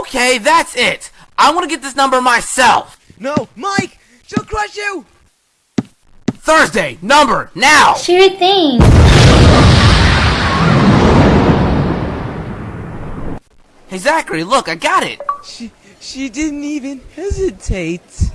Okay, that's it. I want to get this number myself. No, Mike! She'll crush you! Thursday, number, now! Sure thing. Hey, Zachary, look, I got it. She, she didn't even hesitate.